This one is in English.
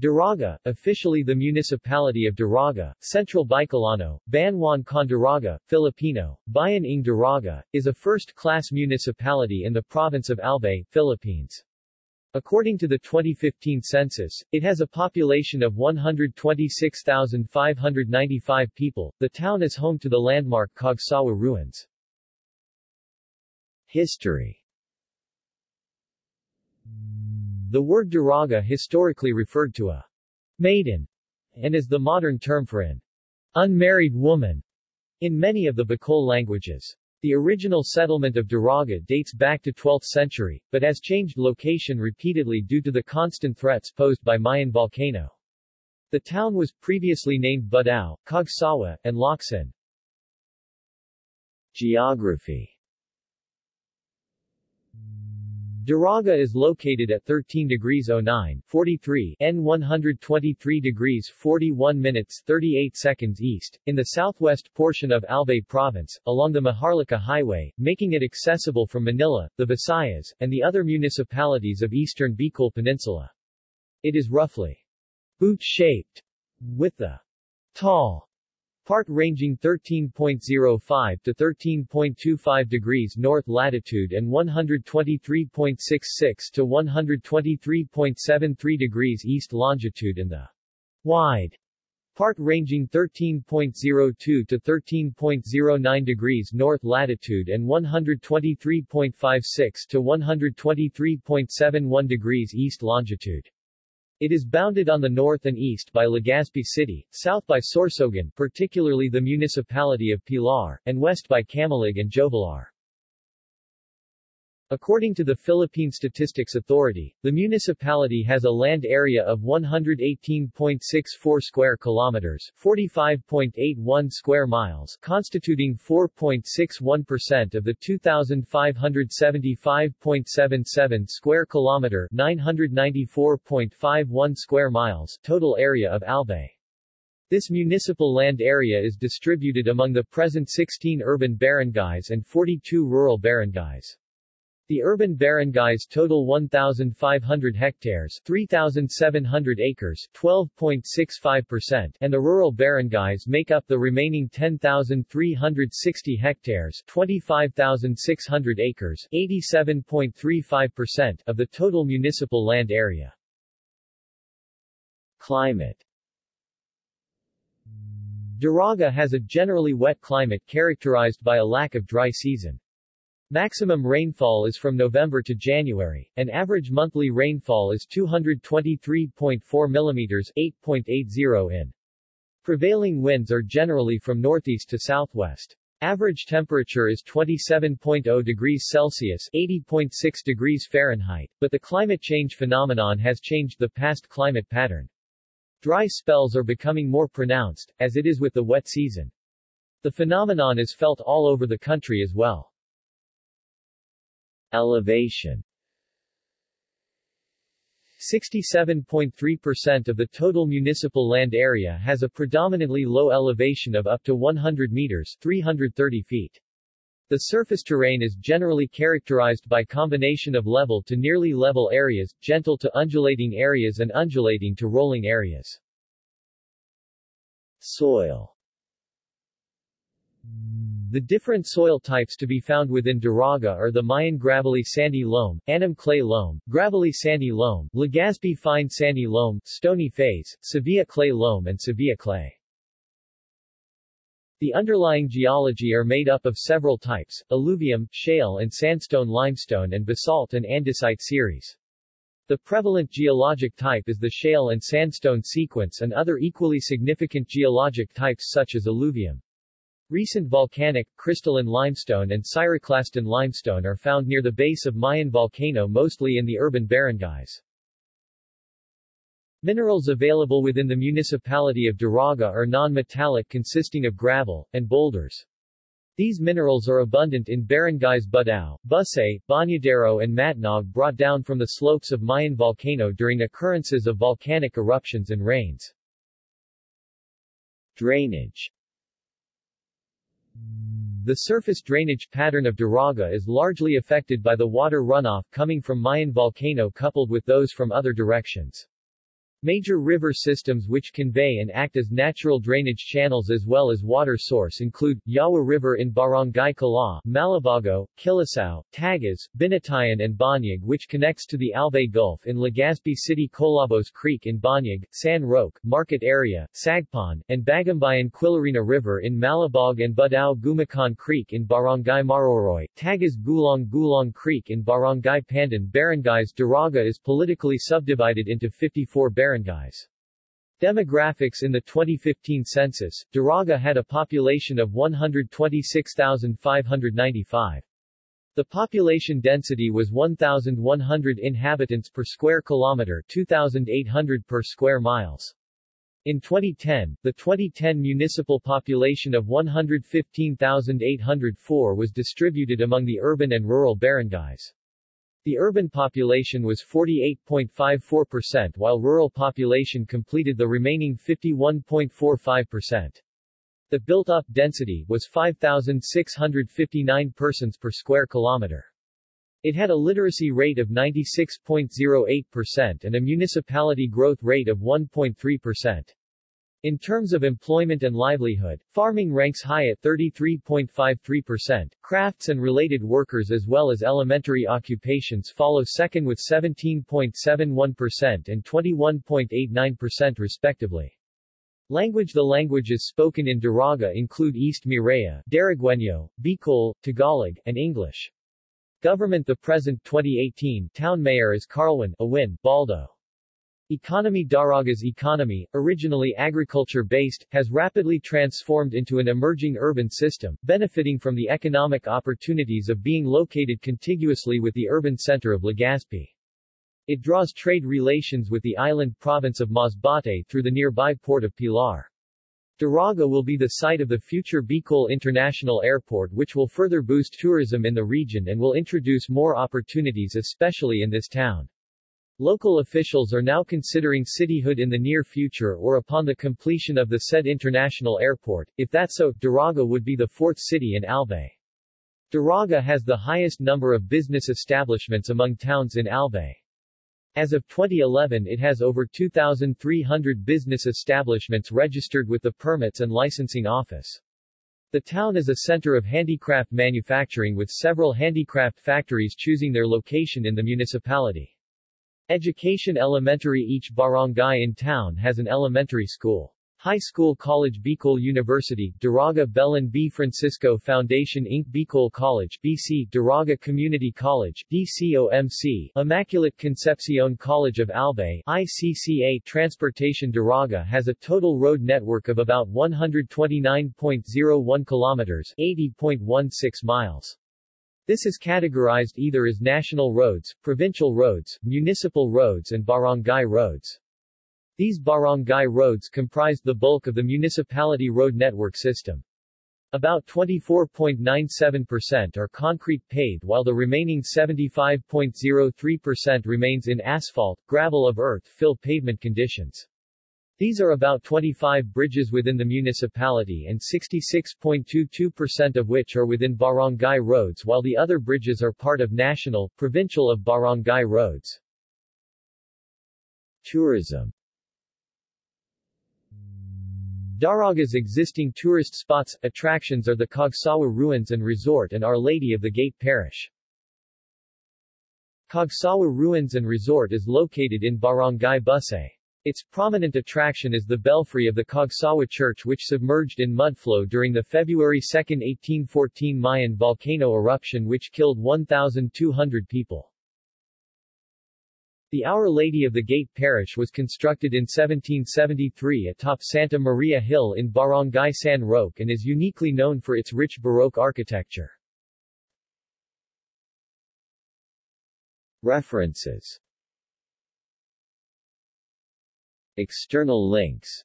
Daraga, officially the municipality of Daraga, Central Bicolano, Banwan Condaraga, Filipino, Bayan ng Daraga, is a first-class municipality in the province of Albay, Philippines. According to the 2015 census, it has a population of 126,595 people. The town is home to the landmark Cagsawa ruins. History The word daraga historically referred to a maiden and is the modern term for an unmarried woman in many of the Bicol languages. The original settlement of Daraga dates back to 12th century, but has changed location repeatedly due to the constant threats posed by Mayon volcano. The town was previously named Budao, Cagsawa, and Locsin. Geography Daraga is located at 13 degrees 09, 43 N 123 degrees 41 minutes 38 seconds east, in the southwest portion of Albay Province, along the Maharlika Highway, making it accessible from Manila, the Visayas, and the other municipalities of eastern Bicol Peninsula. It is roughly boot-shaped, with the tall part ranging 13.05 to 13.25 degrees north latitude and 123.66 to 123.73 degrees east longitude and the wide part ranging 13.02 to 13.09 degrees north latitude and 123.56 to 123.71 degrees east longitude. It is bounded on the north and east by Legazpi City, south by Sorsogon, particularly the municipality of Pilar, and west by Camalig and Jovellar. According to the Philippine Statistics Authority, the municipality has a land area of 118.64 square kilometers, 45.81 square miles, constituting 4.61% of the 2575.77 square kilometer, 994.51 square miles total area of Albay. This municipal land area is distributed among the present 16 urban barangays and 42 rural barangays. The urban barangays total 1,500 hectares 3,700 acres 12.65% and the rural barangays make up the remaining 10,360 hectares 25,600 acres 87.35% of the total municipal land area. Climate Daraga has a generally wet climate characterized by a lack of dry season. Maximum rainfall is from November to January, and average monthly rainfall is 223.4 mm 8.80 in. Prevailing winds are generally from northeast to southwest. Average temperature is 27.0 degrees Celsius 80.6 degrees Fahrenheit, but the climate change phenomenon has changed the past climate pattern. Dry spells are becoming more pronounced, as it is with the wet season. The phenomenon is felt all over the country as well. Elevation 67.3% of the total municipal land area has a predominantly low elevation of up to 100 meters 330 feet. The surface terrain is generally characterized by combination of level to nearly level areas, gentle to undulating areas and undulating to rolling areas. Soil the different soil types to be found within Daraga are the Mayon gravelly sandy loam, Annam clay loam, gravelly sandy loam, Legazpi fine sandy loam, stony phase, Sevilla clay loam and Sevilla clay. The underlying geology are made up of several types, alluvium, shale and sandstone limestone and basalt and andesite series. The prevalent geologic type is the shale and sandstone sequence and other equally significant geologic types such as alluvium. Recent volcanic, crystalline limestone and pyroclastic limestone are found near the base of Mayon volcano mostly in the urban barangays. Minerals available within the municipality of Daraga are non-metallic consisting of gravel, and boulders. These minerals are abundant in barangays Budao, Busay, Bañadero and Matnog brought down from the slopes of Mayon volcano during occurrences of volcanic eruptions and rains. Drainage the surface drainage pattern of Daraga is largely affected by the water runoff coming from Mayon volcano coupled with those from other directions. Major river systems which convey and act as natural drainage channels as well as water source include, Yawa River in Barangay Kalaw, Malabago, Kilicao, Tagas, Binitayan and Bañag which connects to the Albay Gulf in Legazpi City Colabos Creek in Bañag, San Roque, Market Area, Sagpan, and Bagumbayan Quilirina River in Malabog and Budao Gumacan Creek in Barangay Maroroy, Tagas Gulong Gulong Creek in Barangay Pandan Barangays Daraga is politically subdivided into 54 barangays barangays. Demographics In the 2015 census, Daraga had a population of 126,595. The population density was 1,100 inhabitants per square kilometer 2,800 per square miles. In 2010, the 2010 municipal population of 115,804 was distributed among the urban and rural barangays. The urban population was 48.54% while rural population completed the remaining 51.45%. The built-up density was 5,659 persons per square kilometer. It had a literacy rate of 96.08% and a municipality growth rate of 1.3%. In terms of employment and livelihood, farming ranks high at 33.53%, crafts and related workers as well as elementary occupations follow second with 17.71% and 21.89% respectively. Language The languages spoken in Daraga include East Miraya, Darigueño, Bicol, Tagalog, and English. Government The present 2018 town mayor is Carlwyn Awin Baldo. Economy Daraga's economy, originally agriculture-based, has rapidly transformed into an emerging urban system, benefiting from the economic opportunities of being located contiguously with the urban center of Legazpi. It draws trade relations with the island province of Masbate through the nearby port of Pilar. Daraga will be the site of the future Bicol International Airport which will further boost tourism in the region and will introduce more opportunities especially in this town. Local officials are now considering cityhood in the near future or upon the completion of the said international airport, if that so, Daraga would be the fourth city in Albay. Daraga has the highest number of business establishments among towns in Albay. As of 2011 it has over 2,300 business establishments registered with the Permits and Licensing Office. The town is a center of handicraft manufacturing with several handicraft factories choosing their location in the municipality. Education Elementary Each barangay in town has an elementary school. High School College Bicol University, Daraga Belen B. Francisco Foundation Inc. Bicol College BC, Daraga Community College DCOMC, Immaculate Concepcion College of Albay ICCA Transportation Daraga has a total road network of about 129.01 kilometers 80.16 miles. This is categorized either as national roads, provincial roads, municipal roads and barangay roads. These barangay roads comprise the bulk of the municipality road network system. About 24.97% are concrete paved while the remaining 75.03% remains in asphalt, gravel of earth fill pavement conditions. These are about 25 bridges within the municipality and 66.22% of which are within barangay roads while the other bridges are part of national, provincial of barangay roads. Tourism Daraga's existing tourist spots, attractions are the Cagsawa Ruins and Resort and Our Lady of the Gate Parish. Cagsawa Ruins and Resort is located in Barangay Busay. Its prominent attraction is the belfry of the Cagsawa Church which submerged in mudflow during the February 2, 1814 Mayon volcano eruption which killed 1,200 people. The Our Lady of the Gate Parish was constructed in 1773 atop Santa Maria Hill in Barangay San Roque and is uniquely known for its rich Baroque architecture. References External links